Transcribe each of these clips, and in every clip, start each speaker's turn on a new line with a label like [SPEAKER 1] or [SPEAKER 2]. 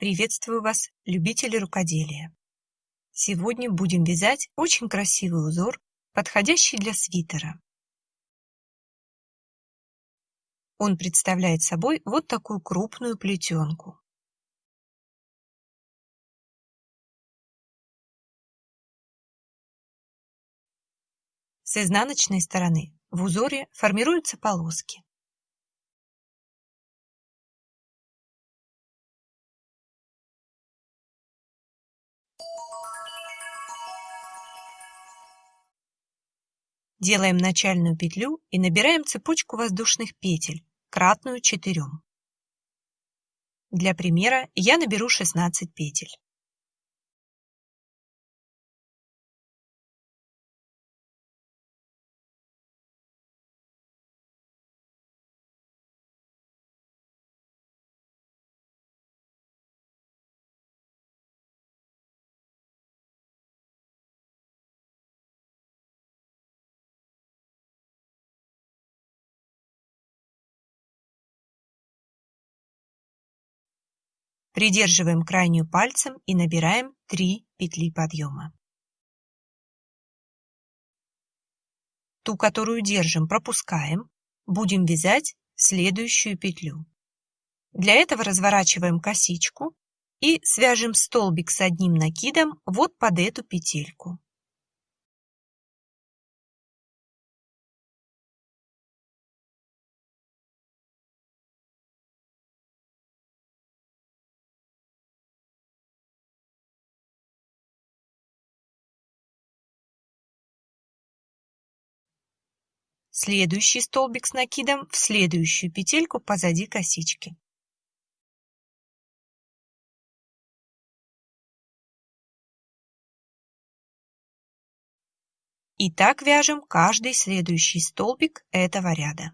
[SPEAKER 1] Приветствую вас, любители рукоделия! Сегодня будем вязать очень красивый узор, подходящий для свитера. Он представляет собой вот такую крупную плетенку. С изнаночной стороны в узоре формируются полоски. Делаем начальную петлю и набираем цепочку воздушных петель, кратную 4. Для примера я наберу 16 петель. Придерживаем крайнюю пальцем и набираем 3 петли подъема. Ту, которую держим, пропускаем. Будем вязать следующую петлю. Для этого разворачиваем косичку и свяжем столбик с одним накидом вот под эту петельку. Следующий столбик с накидом в следующую петельку позади косички. И так вяжем каждый следующий столбик этого ряда.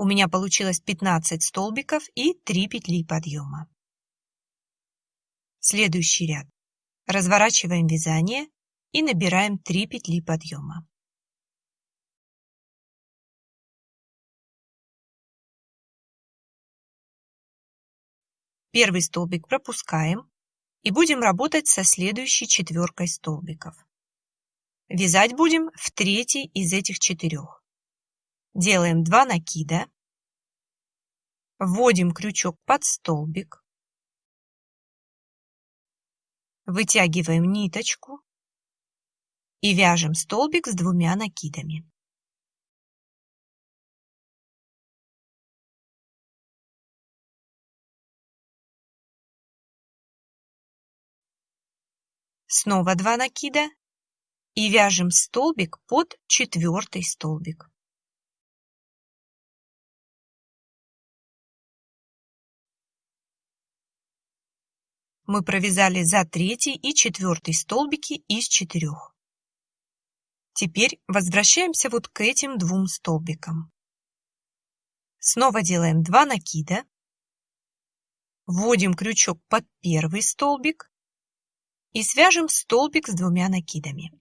[SPEAKER 1] У меня получилось 15 столбиков и 3 петли подъема. Следующий ряд. Разворачиваем вязание и набираем 3 петли подъема. Первый столбик пропускаем и будем работать со следующей четверкой столбиков. Вязать будем в третий из этих четырех. Делаем 2 накида. Вводим крючок под столбик. Вытягиваем ниточку и вяжем столбик с двумя накидами. Снова 2 накида и вяжем столбик под четвертый столбик. Мы провязали за третий и четвертый столбики из четырех. Теперь возвращаемся вот к этим двум столбикам. Снова делаем 2 накида. Вводим крючок под первый столбик и свяжем столбик с двумя накидами.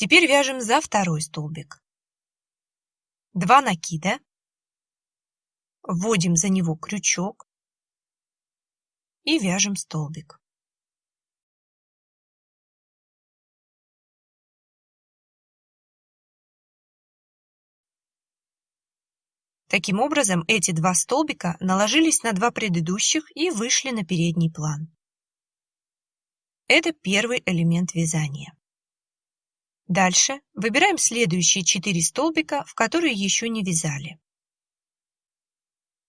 [SPEAKER 1] Теперь вяжем за второй столбик. 2 накида. Вводим за него крючок и вяжем столбик. Таким образом, эти два столбика наложились на два предыдущих и вышли на передний план. Это первый элемент вязания. Дальше выбираем следующие четыре столбика, в которые еще не вязали.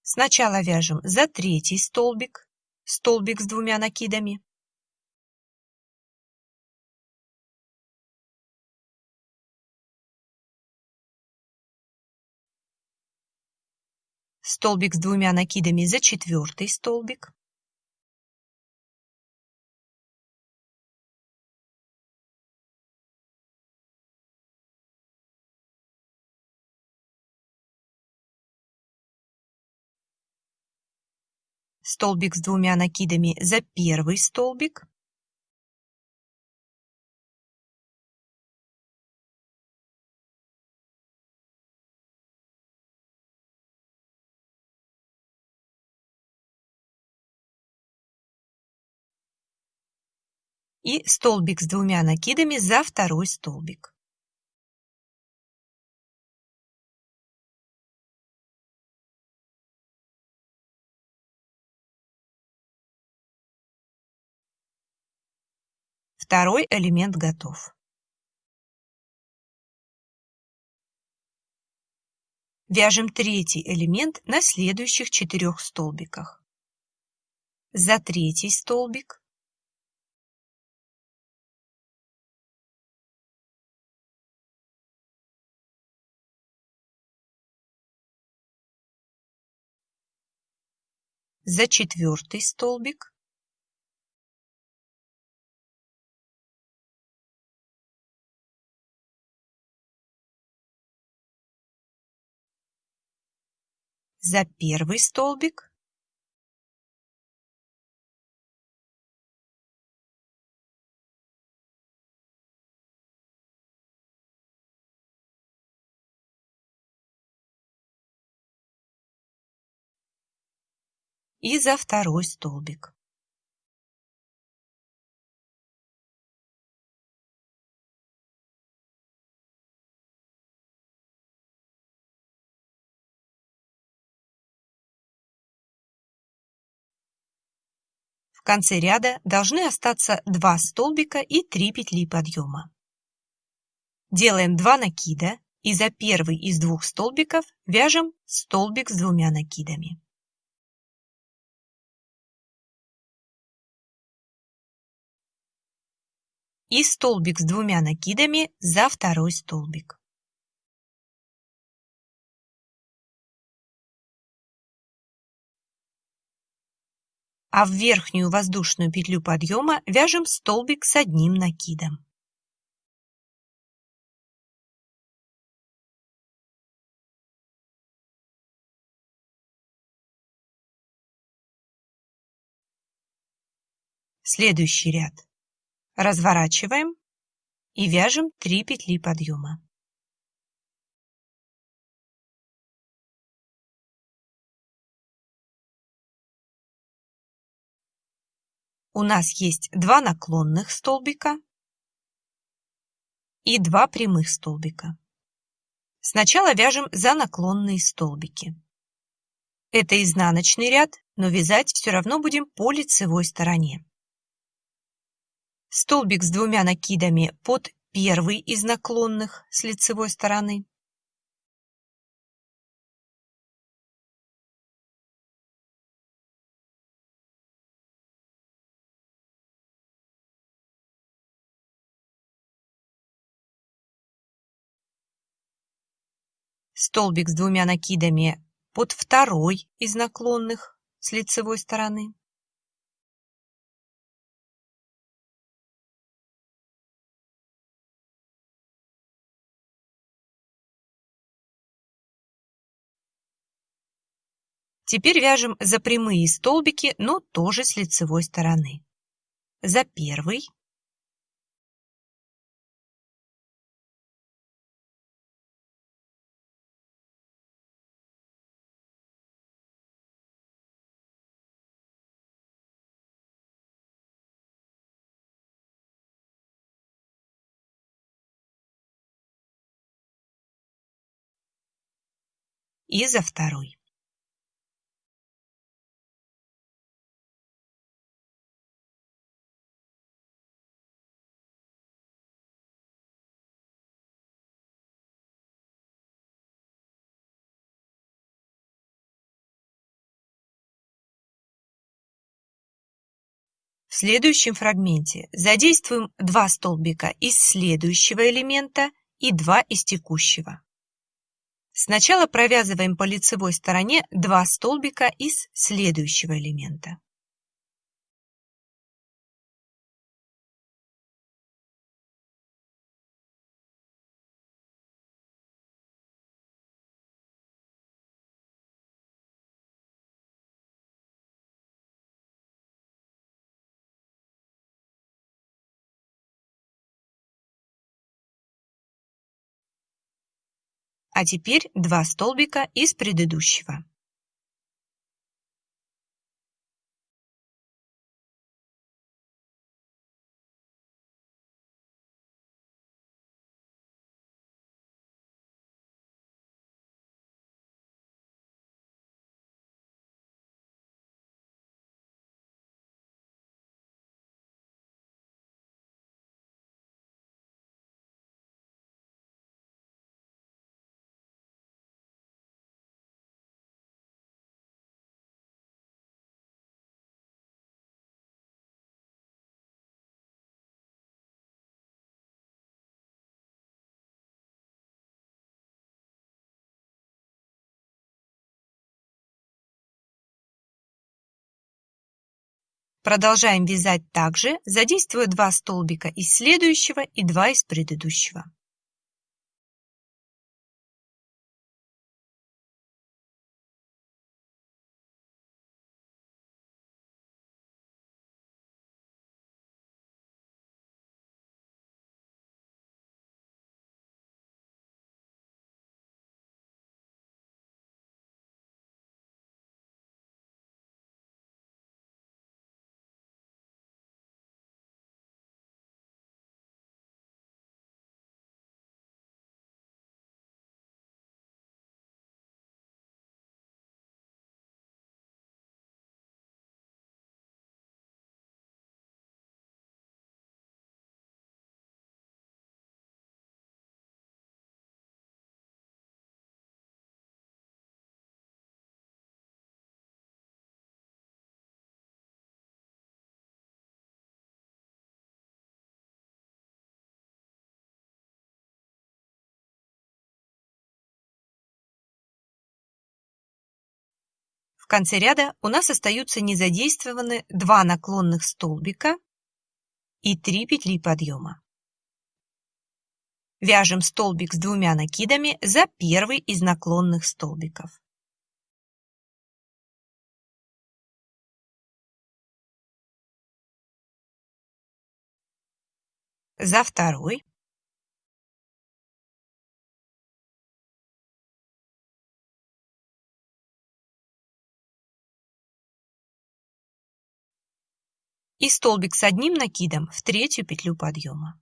[SPEAKER 1] Сначала вяжем за третий столбик, столбик с двумя накидами. Столбик с двумя накидами за четвертый столбик. Столбик с двумя накидами за первый столбик, и столбик с двумя накидами за второй столбик. Второй элемент готов. Вяжем третий элемент на следующих четырех столбиках. За третий столбик за четвертый столбик за первый столбик и за второй столбик. Конце ряда должны остаться 2 столбика и 3 петли подъема. Делаем 2 накида и за первый из двух столбиков вяжем столбик с двумя накидами. И столбик с двумя накидами за второй столбик. А в верхнюю воздушную петлю подъема вяжем столбик с одним накидом. Следующий ряд. Разворачиваем и вяжем 3 петли подъема. У нас есть два наклонных столбика и два прямых столбика. Сначала вяжем за наклонные столбики. Это изнаночный ряд, но вязать все равно будем по лицевой стороне. Столбик с двумя накидами под первый из наклонных с лицевой стороны. Столбик с двумя накидами под второй из наклонных с лицевой стороны. Теперь вяжем за прямые столбики, но тоже с лицевой стороны. За первый и за второй. В следующем фрагменте задействуем два столбика из следующего элемента и два из текущего. Сначала провязываем по лицевой стороне два столбика из следующего элемента. А теперь два столбика из предыдущего. Продолжаем вязать также, задействуя два столбика из следующего и два из предыдущего. Конце ряда у нас остаются незадействованы два наклонных столбика и 3 петли подъема. Вяжем столбик с двумя накидами за первый из наклонных столбиков. За второй и столбик с одним накидом в третью петлю подъема.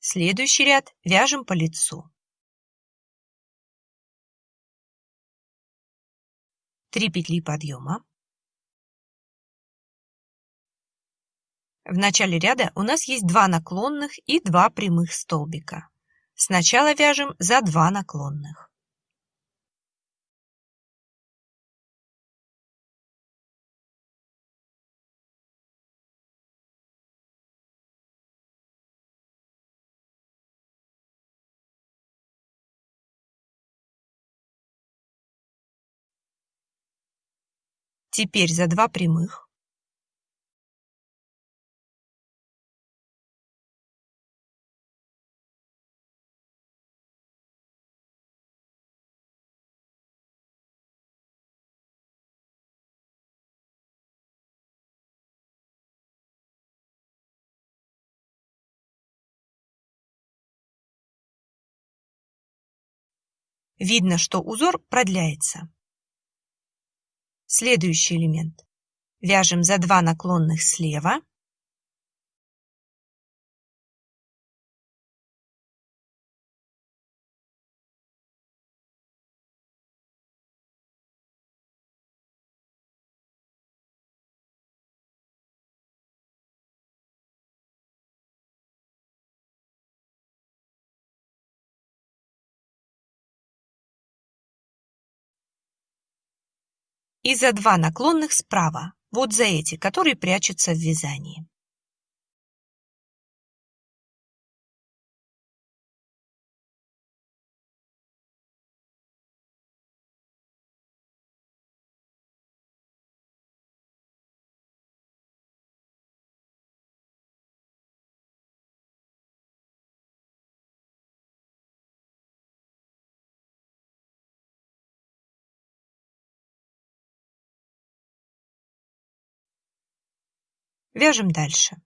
[SPEAKER 1] Следующий ряд вяжем по лицу. 3 петли подъема, В начале ряда у нас есть два наклонных и два прямых столбика. Сначала вяжем за два наклонных. Теперь за два прямых Видно, что узор продляется. Следующий элемент. Вяжем за 2 наклонных слева. И за два наклонных справа, вот за эти, которые прячутся в вязании. Вяжем дальше.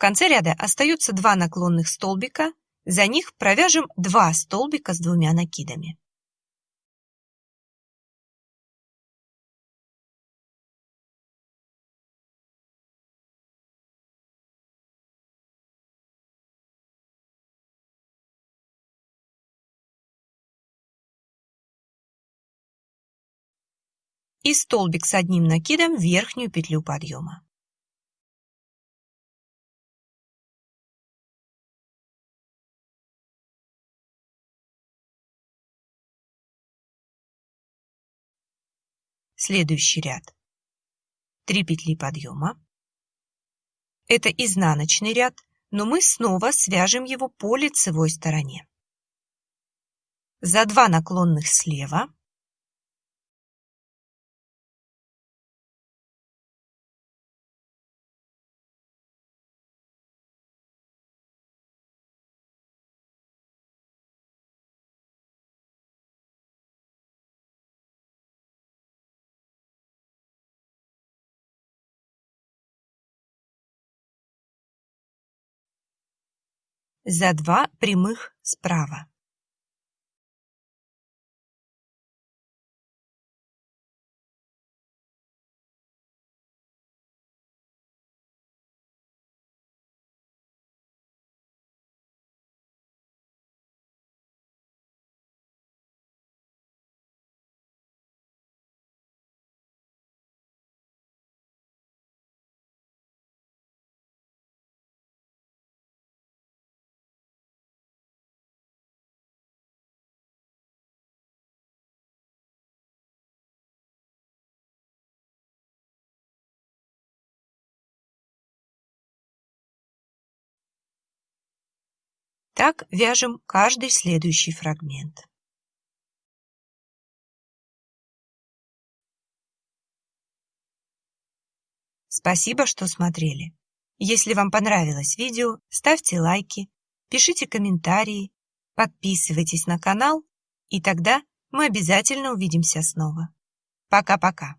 [SPEAKER 1] Конце ряда остаются два наклонных столбика, за них провяжем два столбика с двумя накидами. и столбик с одним накидом в верхнюю петлю подъема. Следующий ряд. 3 петли подъема. Это изнаночный ряд, но мы снова свяжем его по лицевой стороне. За 2 наклонных слева за два прямых справа. Так вяжем каждый следующий фрагмент. Спасибо, что смотрели. Если вам понравилось видео, ставьте лайки, пишите комментарии, подписывайтесь на канал, и тогда мы обязательно увидимся снова. Пока-пока.